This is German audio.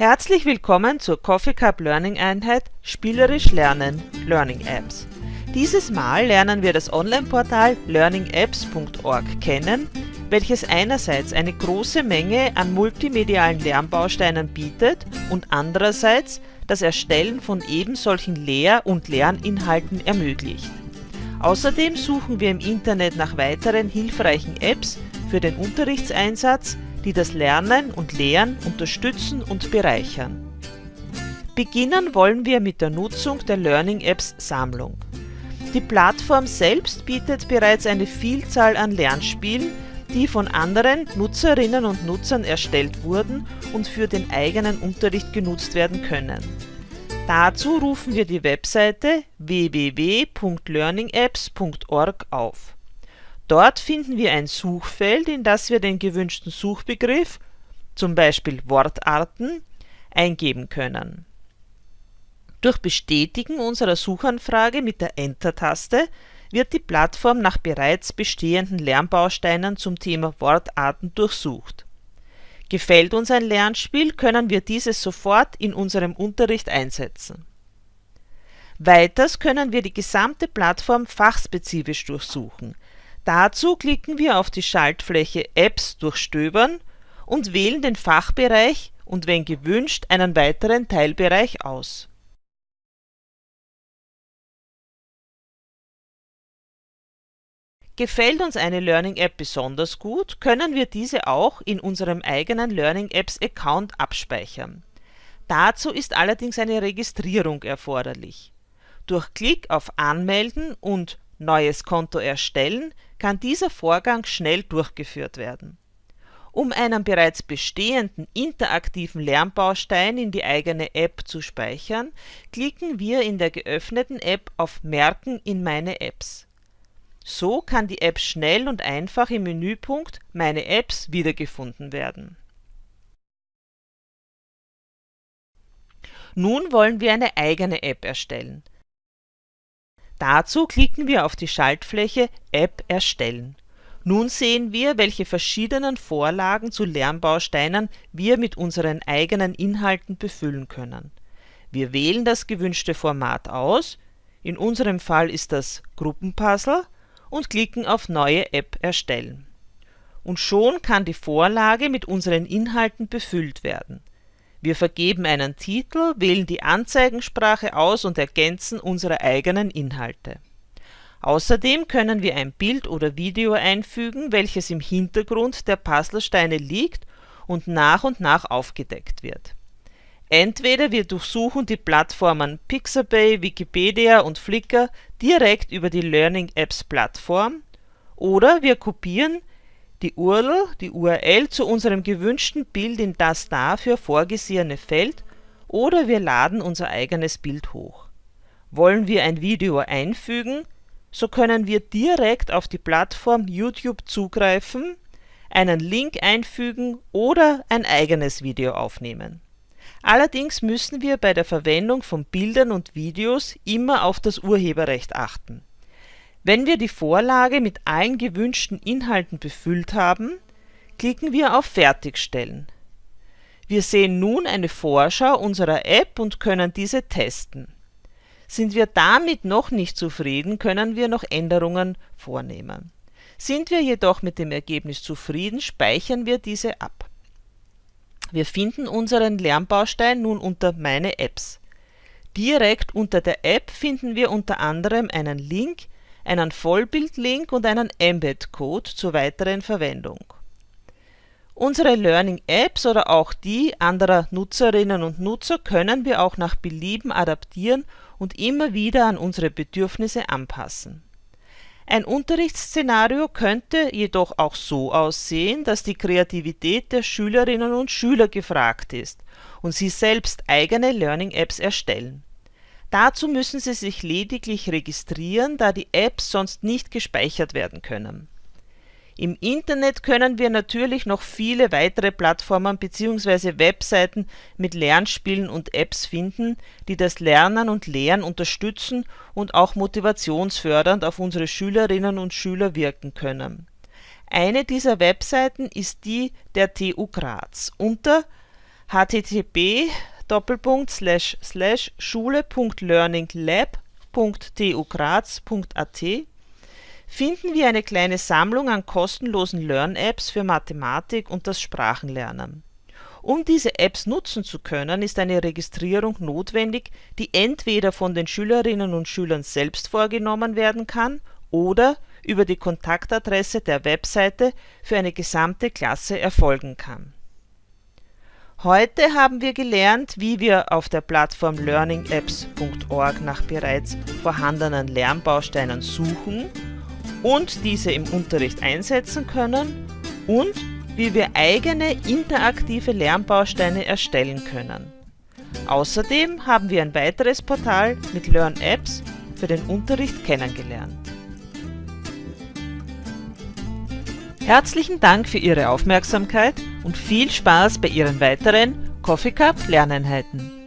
Herzlich willkommen zur Coffee Cup Learning Einheit Spielerisch Lernen Learning Apps. Dieses Mal lernen wir das Online-Portal learningapps.org kennen, welches einerseits eine große Menge an multimedialen Lernbausteinen bietet und andererseits das Erstellen von ebensolchen Lehr- und Lerninhalten ermöglicht. Außerdem suchen wir im Internet nach weiteren hilfreichen Apps für den Unterrichtseinsatz, die das Lernen und Lehren unterstützen und bereichern. Beginnen wollen wir mit der Nutzung der Learning Apps Sammlung. Die Plattform selbst bietet bereits eine Vielzahl an Lernspielen, die von anderen Nutzerinnen und Nutzern erstellt wurden und für den eigenen Unterricht genutzt werden können. Dazu rufen wir die Webseite www.learningapps.org auf Dort finden wir ein Suchfeld, in das wir den gewünschten Suchbegriff (zum Beispiel Wortarten) eingeben können. Durch Bestätigen unserer Suchanfrage mit der Enter-Taste wird die Plattform nach bereits bestehenden Lernbausteinen zum Thema Wortarten durchsucht. Gefällt uns ein Lernspiel, können wir dieses sofort in unserem Unterricht einsetzen. Weiters können wir die gesamte Plattform fachspezifisch durchsuchen Dazu klicken wir auf die Schaltfläche Apps durchstöbern und wählen den Fachbereich und wenn gewünscht einen weiteren Teilbereich aus. Gefällt uns eine Learning App besonders gut, können wir diese auch in unserem eigenen Learning Apps Account abspeichern. Dazu ist allerdings eine Registrierung erforderlich. Durch Klick auf Anmelden und Neues Konto erstellen kann dieser Vorgang schnell durchgeführt werden. Um einen bereits bestehenden interaktiven Lernbaustein in die eigene App zu speichern, klicken wir in der geöffneten App auf Merken in Meine Apps. So kann die App schnell und einfach im Menüpunkt Meine Apps wiedergefunden werden. Nun wollen wir eine eigene App erstellen Dazu klicken wir auf die Schaltfläche App erstellen. Nun sehen wir, welche verschiedenen Vorlagen zu Lernbausteinen wir mit unseren eigenen Inhalten befüllen können. Wir wählen das gewünschte Format aus, in unserem Fall ist das Gruppenpuzzle, und klicken auf Neue App erstellen. Und schon kann die Vorlage mit unseren Inhalten befüllt werden wir vergeben einen Titel, wählen die Anzeigensprache aus und ergänzen unsere eigenen Inhalte. Außerdem können wir ein Bild oder Video einfügen, welches im Hintergrund der Puzzlesteine liegt und nach und nach aufgedeckt wird. Entweder wir durchsuchen die Plattformen Pixabay, Wikipedia und Flickr direkt über die Learning Apps Plattform oder wir kopieren die URL, die URL zu unserem gewünschten Bild in das dafür vorgesehene Feld oder wir laden unser eigenes Bild hoch. Wollen wir ein Video einfügen, so können wir direkt auf die Plattform YouTube zugreifen, einen Link einfügen oder ein eigenes Video aufnehmen. Allerdings müssen wir bei der Verwendung von Bildern und Videos immer auf das Urheberrecht achten wenn wir die Vorlage mit allen gewünschten Inhalten befüllt haben, klicken wir auf Fertigstellen. Wir sehen nun eine Vorschau unserer App und können diese testen. Sind wir damit noch nicht zufrieden, können wir noch Änderungen vornehmen. Sind wir jedoch mit dem Ergebnis zufrieden, speichern wir diese ab. Wir finden unseren Lernbaustein nun unter Meine Apps. Direkt unter der App finden wir unter anderem einen Link einen Vollbildlink und einen Embed-Code zur weiteren Verwendung. Unsere Learning Apps oder auch die anderer Nutzerinnen und Nutzer können wir auch nach Belieben adaptieren und immer wieder an unsere Bedürfnisse anpassen. Ein Unterrichtsszenario könnte jedoch auch so aussehen, dass die Kreativität der Schülerinnen und Schüler gefragt ist und sie selbst eigene Learning Apps erstellen Dazu müssen Sie sich lediglich registrieren, da die Apps sonst nicht gespeichert werden können. Im Internet können wir natürlich noch viele weitere Plattformen bzw. Webseiten mit Lernspielen und Apps finden, die das Lernen und Lehren unterstützen und auch motivationsfördernd auf unsere Schülerinnen und Schüler wirken können. Eine dieser Webseiten ist die der TU Graz unter http schule.learninglab.tu-graz.at finden wir eine kleine Sammlung an kostenlosen Lern-Apps für Mathematik und das Sprachenlernen. Um diese Apps nutzen zu können, ist eine Registrierung notwendig, die entweder von den Schülerinnen und Schülern selbst vorgenommen werden kann oder über die Kontaktadresse der Webseite für eine gesamte Klasse erfolgen kann. Heute haben wir gelernt, wie wir auf der Plattform learningapps.org nach bereits vorhandenen Lernbausteinen suchen und diese im Unterricht einsetzen können und wie wir eigene interaktive Lernbausteine erstellen können. Außerdem haben wir ein weiteres Portal mit Learn-Apps für den Unterricht kennengelernt. Herzlichen Dank für Ihre Aufmerksamkeit und viel Spaß bei Ihren weiteren Coffee Cup Lerneinheiten.